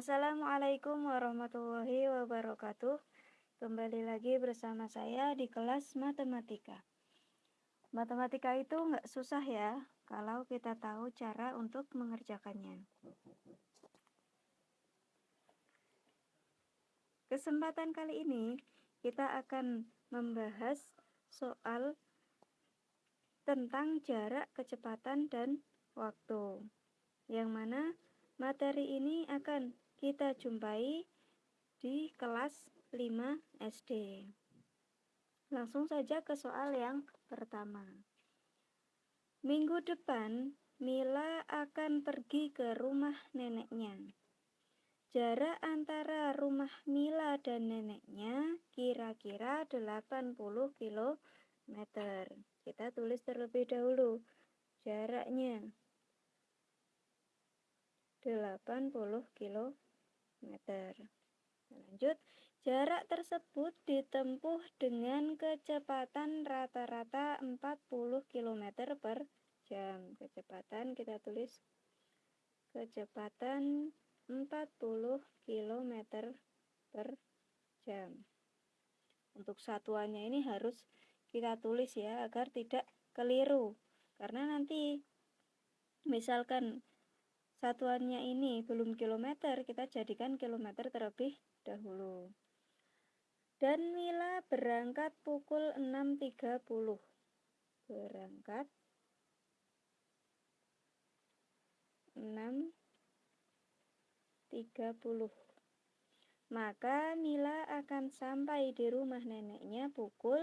Assalamualaikum warahmatullahi wabarakatuh. Kembali lagi bersama saya di kelas matematika. Matematika itu nggak susah ya, kalau kita tahu cara untuk mengerjakannya. Kesempatan kali ini kita akan membahas soal tentang jarak, kecepatan, dan waktu. Yang mana materi ini akan kita jumpai di kelas 5 SD. Langsung saja ke soal yang pertama. Minggu depan, Mila akan pergi ke rumah neneknya. Jarak antara rumah Mila dan neneknya kira-kira 80 km. Kita tulis terlebih dahulu jaraknya 80 km. Lanjut, jarak tersebut ditempuh dengan kecepatan rata-rata 40 km per jam. Kecepatan kita tulis kecepatan 40 km per jam. Untuk satuannya ini harus kita tulis ya agar tidak keliru. Karena nanti misalkan satuannya ini belum kilometer, kita jadikan kilometer terlebih dahulu. Dan Mila berangkat pukul 6.30. Berangkat 6.30. Maka Mila akan sampai di rumah neneknya pukul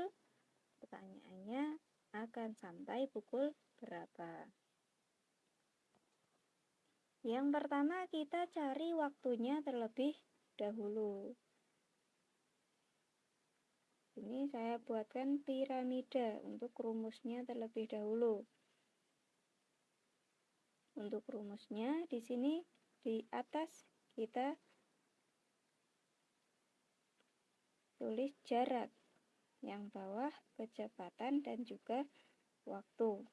pertanyaannya akan sampai pukul berapa? Yang pertama kita cari waktunya terlebih dahulu. Ini saya buatkan piramida untuk rumusnya terlebih dahulu. Untuk rumusnya di sini di atas kita tulis jarak, yang bawah kecepatan dan juga waktu.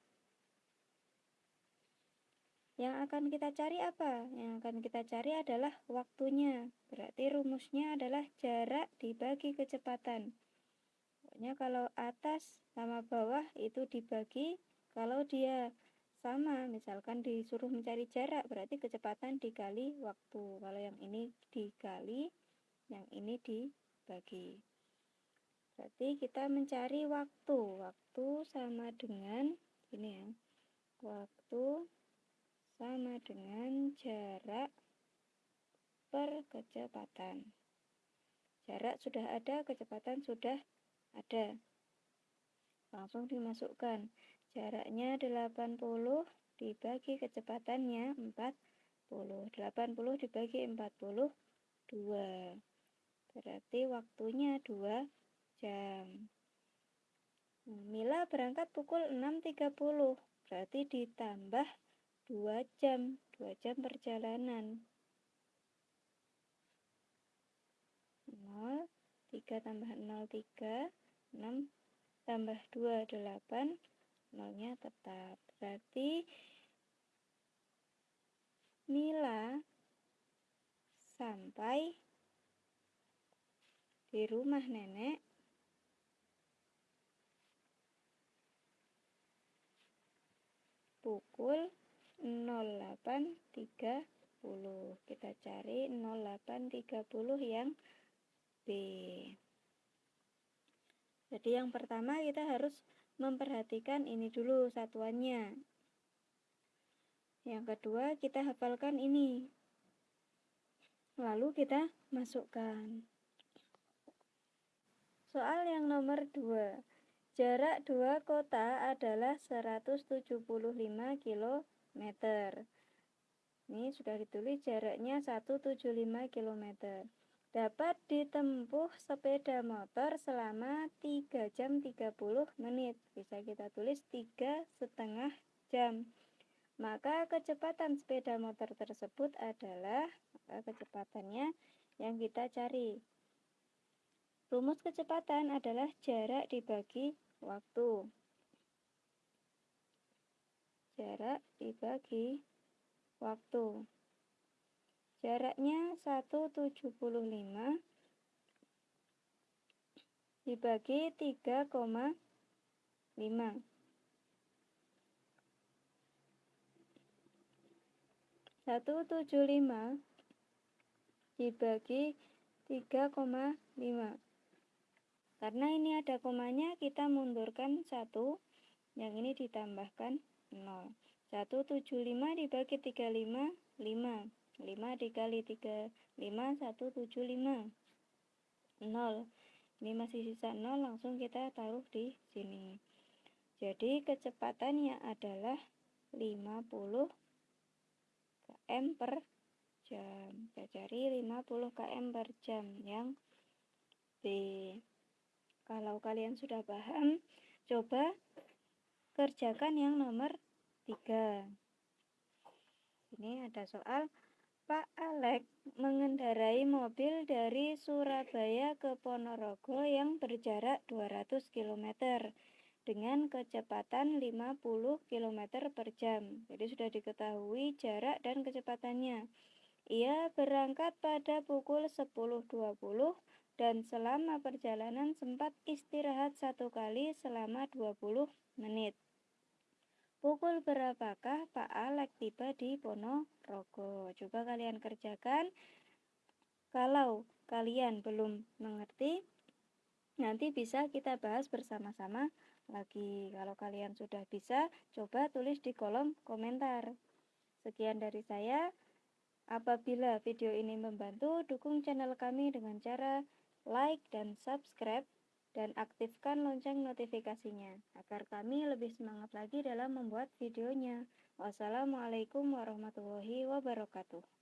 Yang akan kita cari apa? Yang akan kita cari adalah waktunya. Berarti rumusnya adalah jarak dibagi kecepatan. Pokoknya kalau atas sama bawah itu dibagi, kalau dia sama, misalkan disuruh mencari jarak, berarti kecepatan dikali waktu. Kalau yang ini dikali, yang ini dibagi. Berarti kita mencari waktu. Waktu sama dengan ini ya. Waktu sama dengan jarak per kecepatan. Jarak sudah ada, kecepatan sudah ada. Langsung dimasukkan. Jaraknya 80 dibagi kecepatannya 40. 80 dibagi 42. Berarti waktunya 2 jam. Mila berangkat pukul 6.30. Berarti ditambah 2 jam, 2 jam perjalanan. 0, 3 tambah 0, 3, 6 tambah 2, 8, 0 nya tetap. Berarti Mila sampai di rumah nenek pukul 0830 kita cari 0830 yang B. Jadi yang pertama kita harus memperhatikan ini dulu satuannya. Yang kedua kita hafalkan ini. Lalu kita masukkan. Soal yang nomor 2 jarak dua kota adalah 175 km meter. Ini sudah ditulis jaraknya 175 km. Dapat ditempuh sepeda motor selama 3 jam 30 menit. Bisa kita tulis 3 setengah jam. Maka kecepatan sepeda motor tersebut adalah kecepatannya yang kita cari. Rumus kecepatan adalah jarak dibagi waktu jarak dibagi waktu. Jaraknya 175 dibagi 3,5 satu tujuh lima dibagi tiga koma lima karena ini ada komanya kita mundurkan satu yang ini ditambahkan nol. Satu tujuh lima dibagi tiga lima lima. Lima dikali tiga lima satu tujuh lima. Nol. Ini masih sisa nol langsung kita taruh di sini. Jadi kecepatannya adalah 50 km per jam. Kita cari 50 km per jam yang B. Kalau kalian sudah paham coba kerjakan yang nomor 3 ini ada soal Pak Alek mengendarai mobil dari Surabaya ke Ponorogo yang berjarak 200 km dengan kecepatan 50 km per jam. Jadi sudah diketahui jarak dan kecepatannya. Ia berangkat pada pukul 10.20 dan selama perjalanan sempat istirahat satu kali selama 20 menit. Pukul berapakah Pak Alek tiba di Ponorogo? Coba kalian kerjakan. Kalau kalian belum mengerti, nanti bisa kita bahas bersama-sama lagi. Kalau kalian sudah bisa, coba tulis di kolom komentar. Sekian dari saya. Apabila video ini membantu, dukung channel kami dengan cara like dan subscribe dan aktifkan lonceng notifikasinya agar kami lebih semangat lagi dalam membuat videonya. Wassalamualaikum warahmatullahi wabarakatuh.